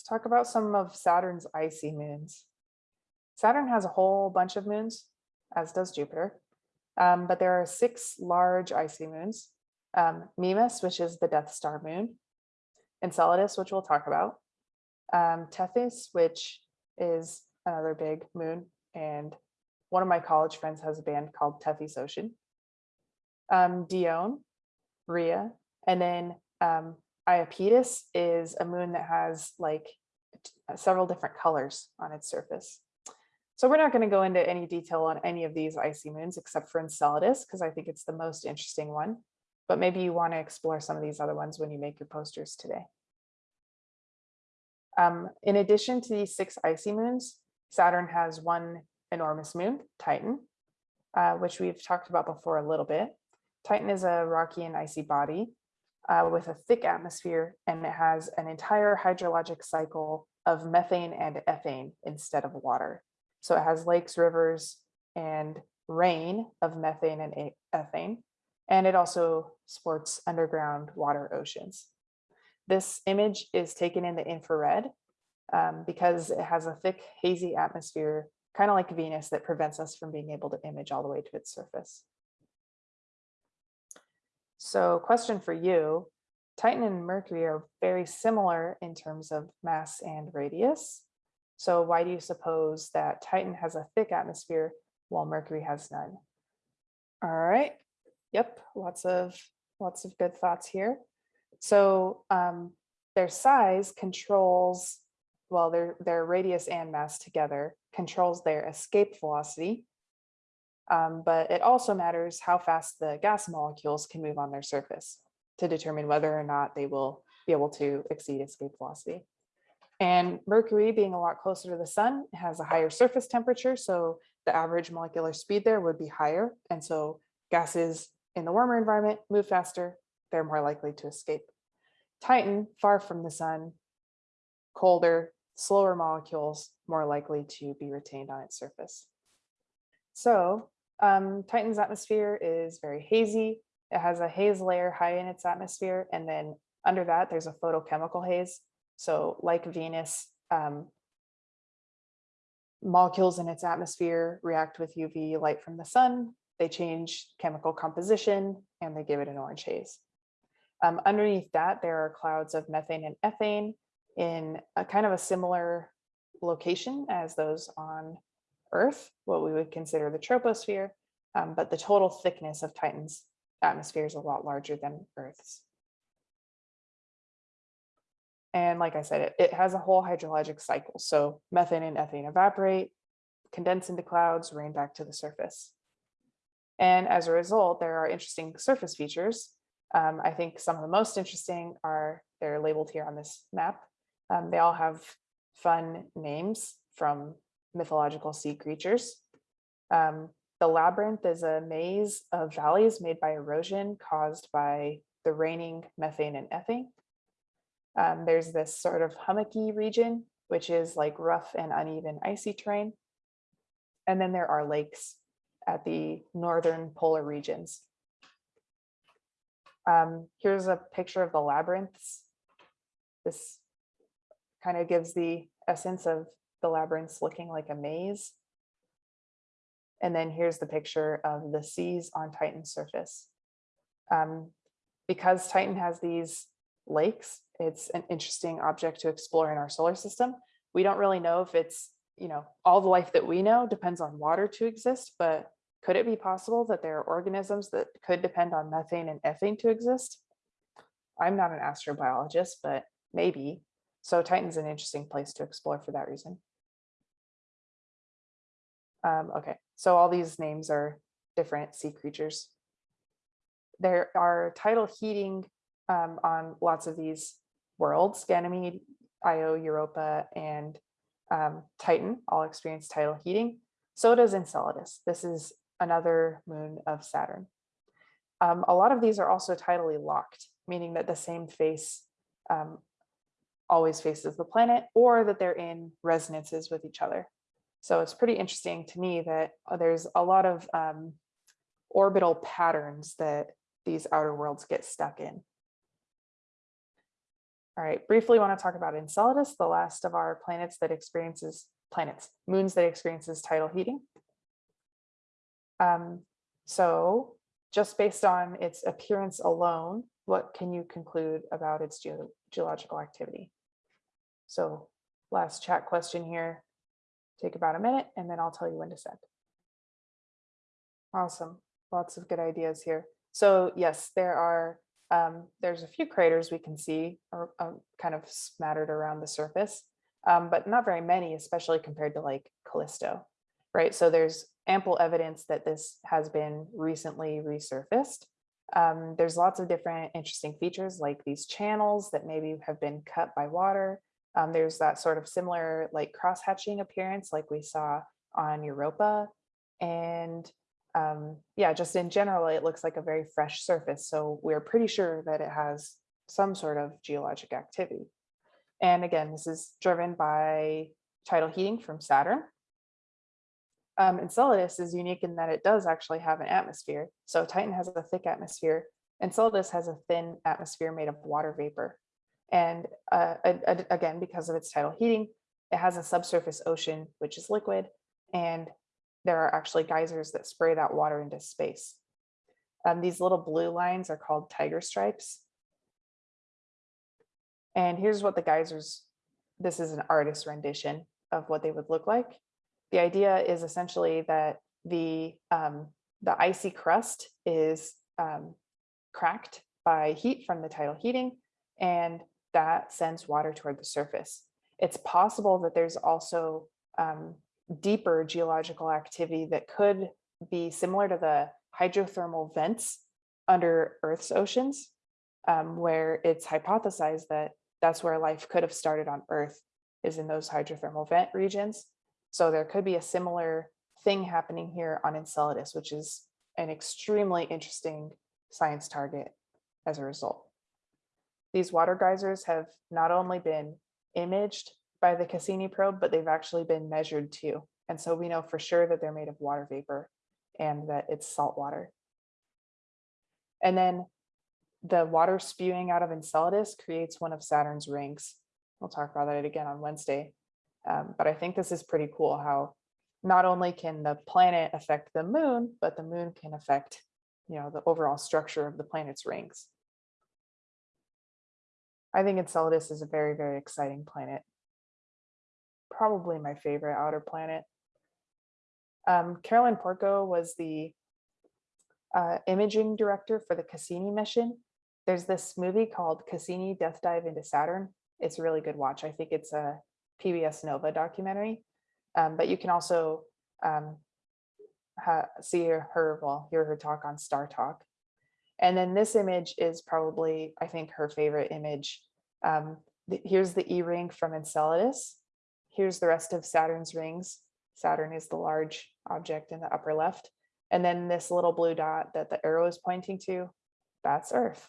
let's talk about some of Saturn's icy moons. Saturn has a whole bunch of moons, as does Jupiter, um, but there are six large icy moons. Um, Mimas, which is the Death Star moon, Enceladus, which we'll talk about, um, Tethys, which is another big moon, and one of my college friends has a band called Tethys Ocean, um, Dione, Rhea, and then um, Iapetus is a moon that has like several different colors on its surface. So we're not going to go into any detail on any of these icy moons except for Enceladus because I think it's the most interesting one. But maybe you want to explore some of these other ones when you make your posters today. Um, in addition to these six icy moons, Saturn has one enormous moon, Titan, uh, which we've talked about before a little bit. Titan is a rocky and icy body uh, with a thick atmosphere, and it has an entire hydrologic cycle of methane and ethane instead of water. So it has lakes, rivers, and rain of methane and ethane, and it also sports underground water oceans. This image is taken in the infrared um, because it has a thick, hazy atmosphere, kind of like Venus, that prevents us from being able to image all the way to its surface. So question for you, Titan and Mercury are very similar in terms of mass and radius. So why do you suppose that Titan has a thick atmosphere while Mercury has none? All right. Yep, lots of lots of good thoughts here. So um, their size controls, well, their, their radius and mass together controls their escape velocity, um, but it also matters how fast the gas molecules can move on their surface to determine whether or not they will be able to exceed escape velocity. And Mercury being a lot closer to the sun has a higher surface temperature, so the average molecular speed there would be higher. And so gases in the warmer environment move faster, they're more likely to escape. Titan, far from the sun, colder, slower molecules, more likely to be retained on its surface. So um, Titan's atmosphere is very hazy. It has a haze layer high in its atmosphere, and then under that, there's a photochemical haze. So like Venus, um, molecules in its atmosphere react with UV light from the sun, they change chemical composition, and they give it an orange haze. Um, underneath that, there are clouds of methane and ethane in a kind of a similar location as those on Earth, what we would consider the troposphere, um, but the total thickness of Titan's atmosphere is a lot larger than Earth's. And like I said, it, it has a whole hydrologic cycle. So methane and ethane evaporate, condense into clouds, rain back to the surface. And as a result, there are interesting surface features. Um, I think some of the most interesting are, they're labeled here on this map. Um, they all have fun names from mythological sea creatures. Um, the labyrinth is a maze of valleys made by erosion caused by the raining methane and ethane. Um, there's this sort of hummocky region, which is like rough and uneven icy terrain. And then there are lakes at the northern polar regions. Um, here's a picture of the labyrinths. This kind of gives the essence of the labyrinths looking like a maze. And then here's the picture of the seas on Titan's surface. Um, because Titan has these lakes, it's an interesting object to explore in our solar system. We don't really know if it's, you know, all the life that we know depends on water to exist, but could it be possible that there are organisms that could depend on methane and ethane to exist? I'm not an astrobiologist, but maybe. So Titan's an interesting place to explore for that reason. Um, okay, so all these names are different sea creatures. There are tidal heating um, on lots of these worlds, Ganymede, Io, Europa, and um, Titan all experience tidal heating. So does Enceladus. This is another moon of Saturn. Um, a lot of these are also tidally locked, meaning that the same face um, always faces the planet or that they're in resonances with each other. So it's pretty interesting to me that uh, there's a lot of um, orbital patterns that these outer worlds get stuck in. All right, briefly want to talk about Enceladus, the last of our planets that experiences planets, moons that experiences tidal heating. Um, so just based on its appearance alone, what can you conclude about its geo- geological activity? So last chat question here. Take about a minute and then I'll tell you when to send. Awesome. Lots of good ideas here. So yes, there are, um, there's a few craters we can see are, um, kind of smattered around the surface, um, but not very many, especially compared to like Callisto, right? So there's ample evidence that this has been recently resurfaced. Um, there's lots of different interesting features like these channels that maybe have been cut by water. Um, there's that sort of similar like cross-hatching appearance like we saw on Europa. And um, yeah, just in general, it looks like a very fresh surface. So we're pretty sure that it has some sort of geologic activity. And again, this is driven by tidal heating from Saturn. Um, Enceladus is unique in that it does actually have an atmosphere. So Titan has a thick atmosphere. And Enceladus has a thin atmosphere made of water vapor. And uh, again, because of its tidal heating, it has a subsurface ocean, which is liquid, and there are actually geysers that spray that water into space. Um, these little blue lines are called tiger stripes. And here's what the geysers, this is an artist's rendition of what they would look like. The idea is essentially that the, um, the icy crust is um, cracked by heat from the tidal heating, and that sends water toward the surface. It's possible that there's also um, deeper geological activity that could be similar to the hydrothermal vents under Earth's oceans, um, where it's hypothesized that that's where life could have started on Earth is in those hydrothermal vent regions. So there could be a similar thing happening here on Enceladus, which is an extremely interesting science target as a result. These water geysers have not only been imaged by the Cassini probe, but they've actually been measured too. And so we know for sure that they're made of water vapor and that it's salt water. And then the water spewing out of Enceladus creates one of Saturn's rings. We'll talk about that again on Wednesday. Um, but I think this is pretty cool how not only can the planet affect the moon, but the moon can affect you know, the overall structure of the planet's rings. I think Enceladus is a very, very exciting planet probably my favorite outer planet. Um, Caroline Porco was the uh, imaging director for the Cassini mission. There's this movie called Cassini Death Dive into Saturn. It's a really good watch. I think it's a PBS Nova documentary, um, but you can also um, see her, well, hear her talk on Star Talk. And then this image is probably, I think, her favorite image. Um, here's the E-ring from Enceladus. Here's the rest of Saturn's rings. Saturn is the large object in the upper left. And then this little blue dot that the arrow is pointing to, that's Earth.